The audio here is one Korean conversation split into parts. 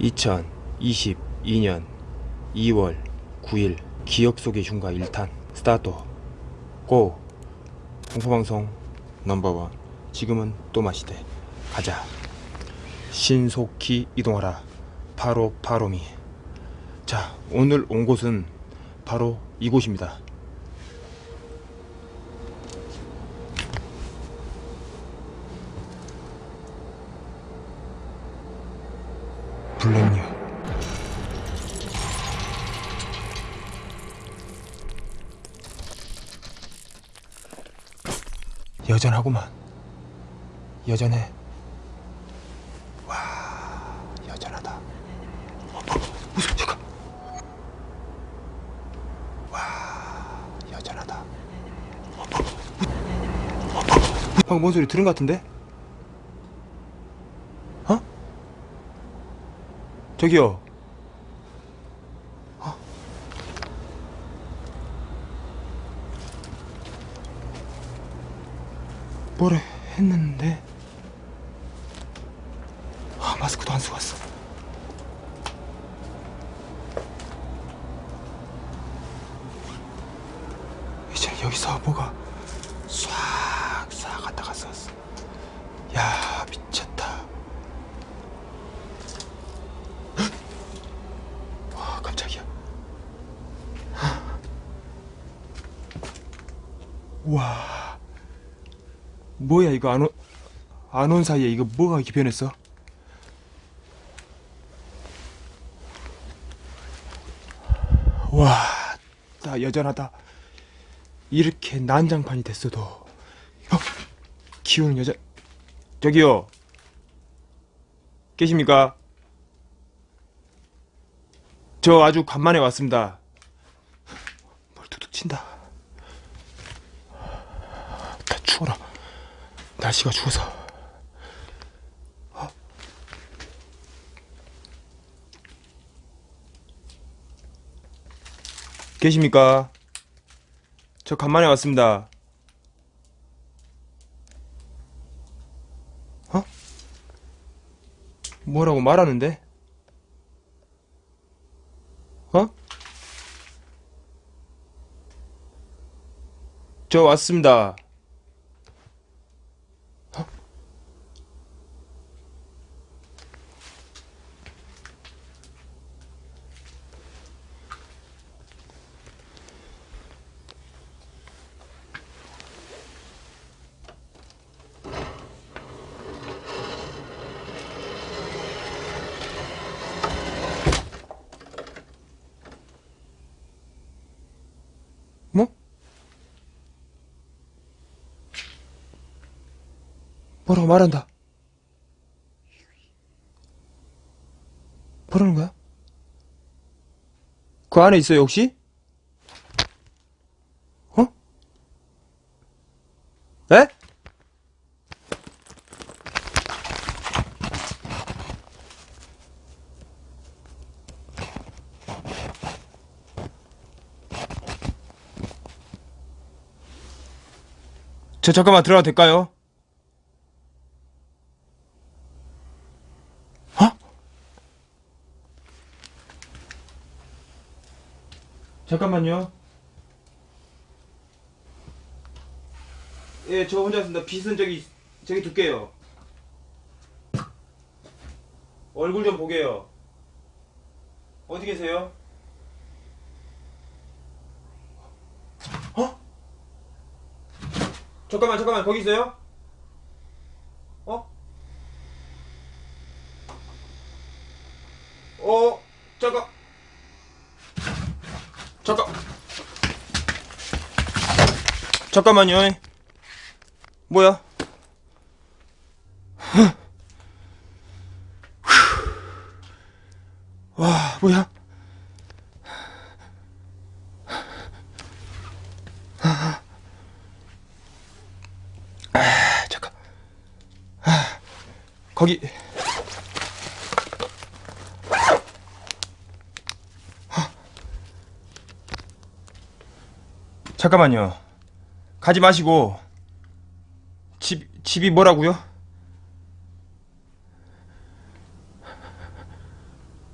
2022년 2월 9일 기억 속의 흉가 1탄 스타트. 고! 공포방송 넘버원. 지금은 또 마시되 가자. 신속히 이동하라. 바로 바로미. 자 오늘 온 곳은 바로 이곳입니다 블랙뉴 여전하구만. 여전해. 와 여전하다. 어, 어, 무슨 잠깐. 와 여전하다. 어, 어, 어, 어, 방금 뭔 소리 들은 것 같은데? 어? 저기요. 어? 뭐래 했는데? 아, 마스크도 안 쓰고 왔어. 이제 여기서 뭐가 싹싹 갔다 갔어 야 미쳤다 헉! 와 깜짝이야 와 뭐야 이거 안 온 안 온 사이에 이거 뭐가 이렇게 변했어? 와, 나 여전하다. 이렇게 난장판이 됐어도 어, 키우는 여자 저기요 계십니까? 저 아주 간만에 왔습니다. 뭘 툭툭 친다. 다 추워라. 날씨가 추워서. 어? 계십니까? 저 간만에 왔습니다. 어? 뭐라고 말하는데? 어? 저 왔습니다. 뭐라고 말한다. 뭐라는 거야? 그 안에 있어요, 혹시? 어? 에? 저 잠깐만 들어가도 될까요? 잠깐만요. 예, 저 혼자 있습니다. 빚은 저기 저기 둘게요. 얼굴 좀 보게요. 어디 계세요? 어? 잠깐만 잠깐만 거기 있어요? 어? 어 잠깐 잠깐 잠깐만요 뭐야 와 뭐야 아, 잠깐. 아, 거기. 잠깐만요. 가지 마시고 집 집이 뭐라고요?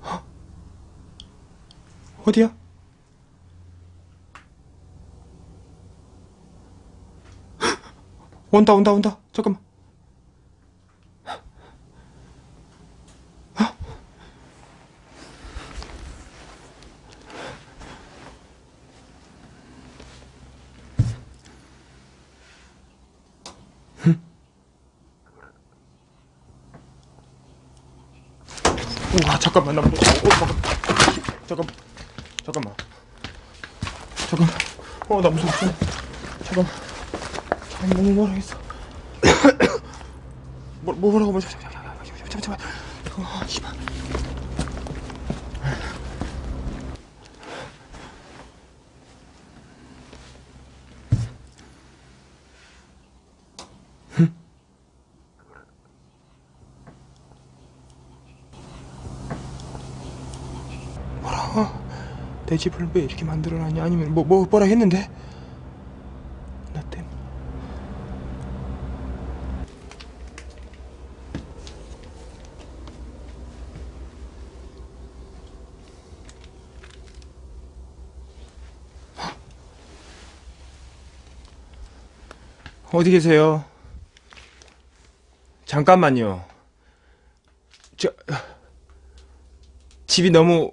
어? 어디야? 온다 온다 온다. 잠깐만. 잠깐만 나 무서워 어, 잠깐. 잠깐 잠깐만. 잠깐 어나 무서워 잠깐만. 잠깐 너무 뭐라겠어? 뭐 뭐라고 뭐 잠깐 잠깐 잠깐 잠깐 어 씨발 내 집을 왜 이렇게 만들어놨냐 아니면 뭐, 뭐 뭐라 했는데 나 때문에 어디 계세요? 잠깐만요. 저 집이 너무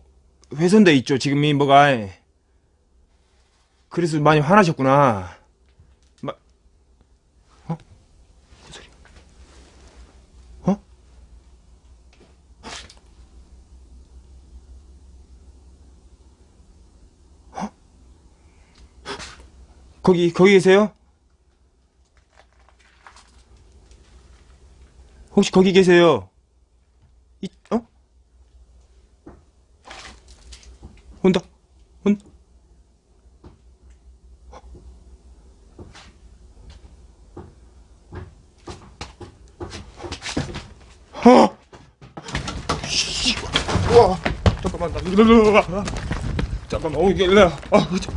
훼손돼 있죠. 지금 이 뭐가 그래서 많이 화나셨구나. 마... 어? 무슨 소리? 어? 어? 거기 거기 계세요? 혹시 거기 계세요? 이, 어? 온다. 온. 어. 씨. 와. 잠깐만 나 일로 와. 잠깐만. 어 이게 일로. 와. 아, 그쵸.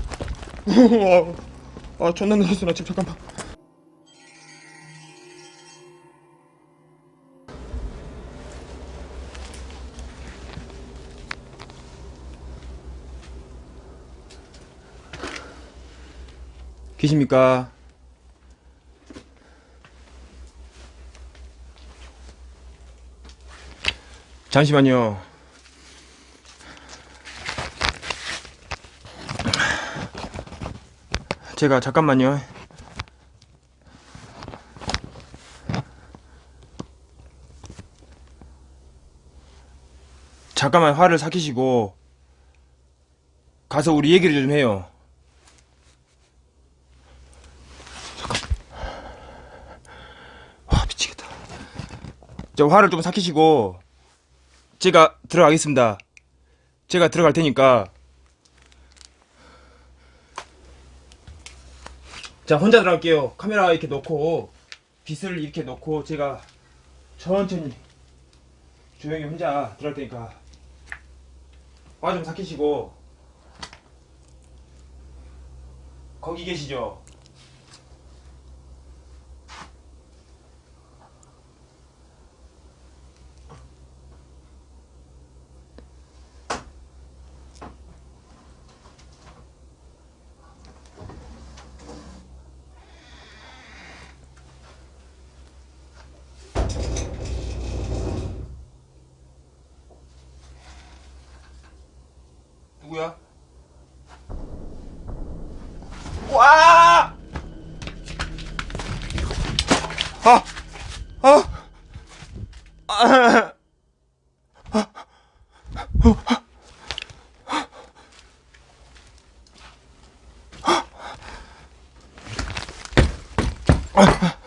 아, 존나 늦었어 나 지금 잠깐만. 계십니까? 잠시만요. 제가 잠깐만요. 잠깐만 화를 삭히시고 가서 우리 얘기를 좀 해요. 와 미치겠다. 저 화를 좀 삭히시고 제가 들어가겠습니다. 제가 들어갈 테니까 자 혼자 들어갈게요. 카메라 이렇게 놓고 빛을 이렇게 놓고 제가 천천히 조용히 혼자 들어갈 테니까 화 좀 삭히시고 거기 계시죠? 누구야? 와! 아! 아! 아! 어디야?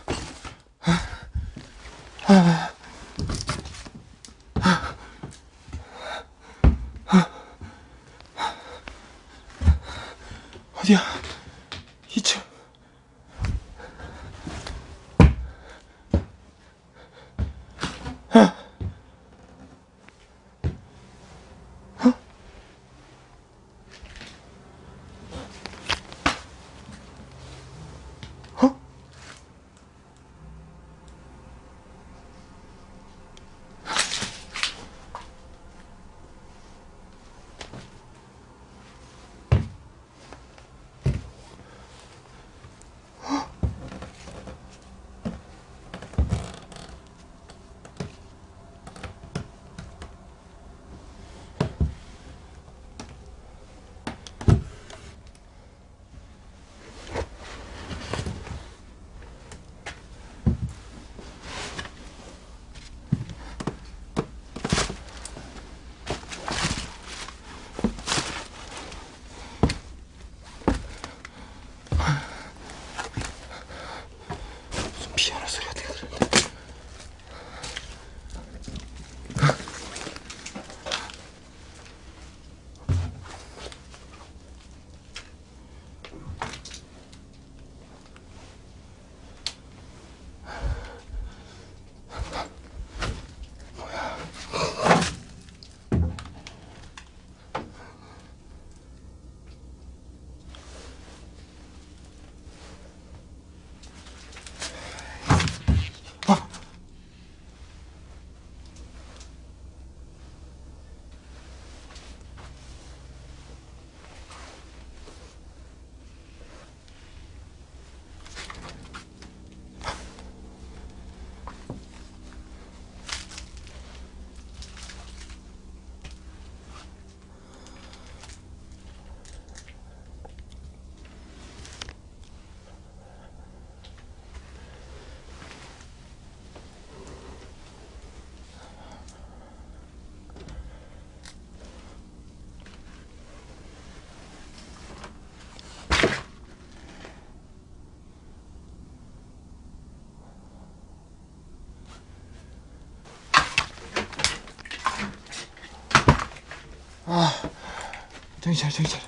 정신 차려 정신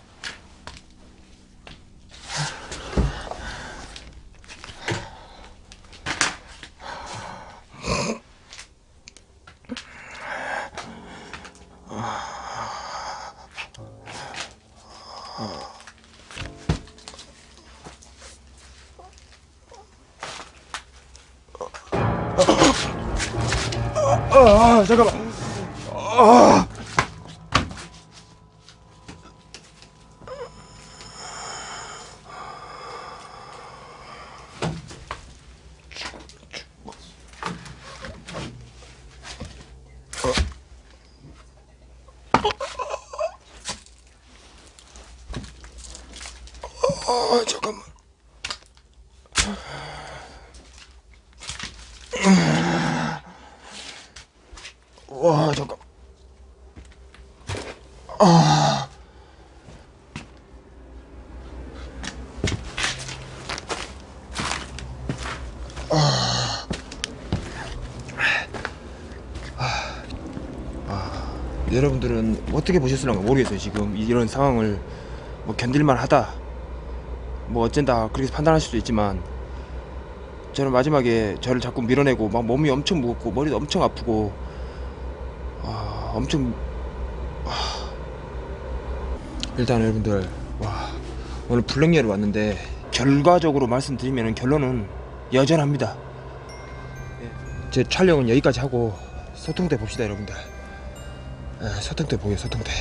아 잠깐만. 아 아 잠깐만. 와 잠깐. 아. 여러분들은 어떻게 보셨을런가 모르겠어요 지금. 이런 상황을 뭐 견딜만 하다 뭐 어쩐다 그렇게 판단하실 수도 있지만 저는 마지막에 저를 자꾸 밀어내고 막 몸이 엄청 무겁고 머리도 엄청 아프고 아, 엄청 아. 일단 여러분들 와 오늘 블랙리를 왔는데 결과적으로 말씀드리면 결론은 여전합니다. 예, 제 촬영은 여기까지 하고 소통대 봅시다 여러분들. 예, 소통대 보여 소통대